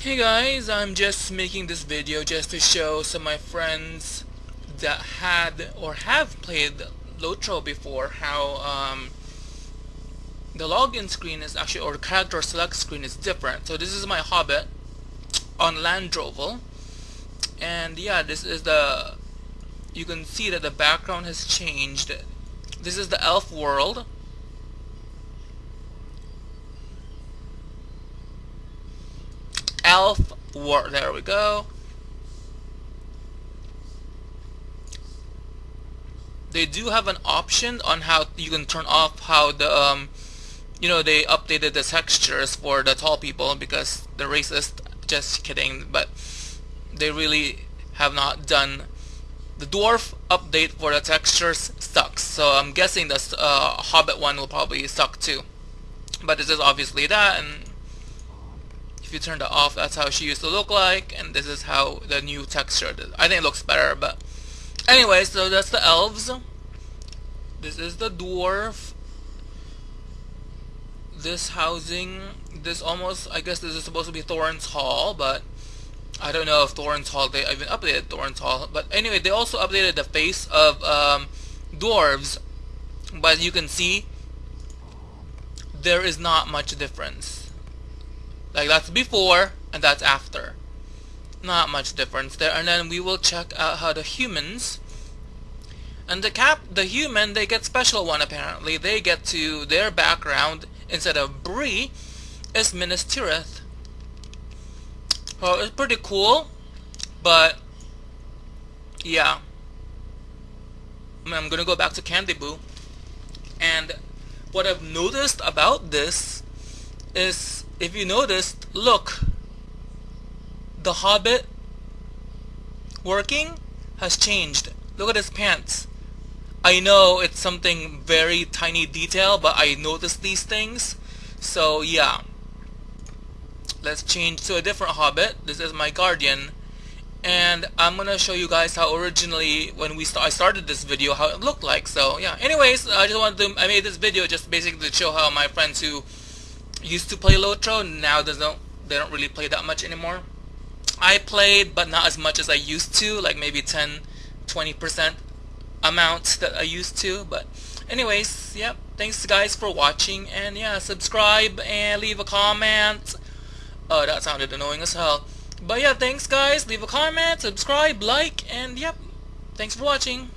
Hey guys, I'm just making this video just to show some of my friends that had or have played Lotro before how um, the login screen is actually or character select screen is different. So this is my Hobbit on Landroval and yeah this is the you can see that the background has changed. This is the elf world elf war there we go. They do have an option on how you can turn off how the um you know they updated the textures for the tall people because they're racist just kidding but they really have not done the dwarf update for the textures sucks. So I'm guessing the uh, Hobbit one will probably suck too. But this is obviously that and if you turn that off that's how she used to look like and this is how the new texture did. I think it looks better but anyway so that's the elves this is the dwarf this housing this almost I guess this is supposed to be Thorin's Hall but I don't know if Thorin's Hall they even updated Thorin's Hall but anyway they also updated the face of um, dwarves but you can see there is not much difference like that's before and that's after. Not much difference there. And then we will check out how the humans and the cap the human they get special one apparently. They get to their background instead of Bree is Minas Tirith. Well it's pretty cool but yeah. I'm gonna go back to Candy Boo and what I've noticed about this is if you noticed, look, the Hobbit working has changed. Look at his pants. I know it's something very tiny detail, but I noticed these things. So yeah. Let's change to a different Hobbit. This is my Guardian. And I'm gonna show you guys how originally when we st I started this video how it looked like. So yeah. Anyways, I just wanted to I made this video just basically to show how my friends who used to play Lotro, now they don't they don't really play that much anymore. I played, but not as much as I used to, like maybe 10, 20% amount that I used to. But anyways, yep. Thanks guys for watching, and yeah, subscribe and leave a comment. Oh, that sounded annoying as hell. But yeah, thanks guys. Leave a comment, subscribe, like, and yep. Thanks for watching.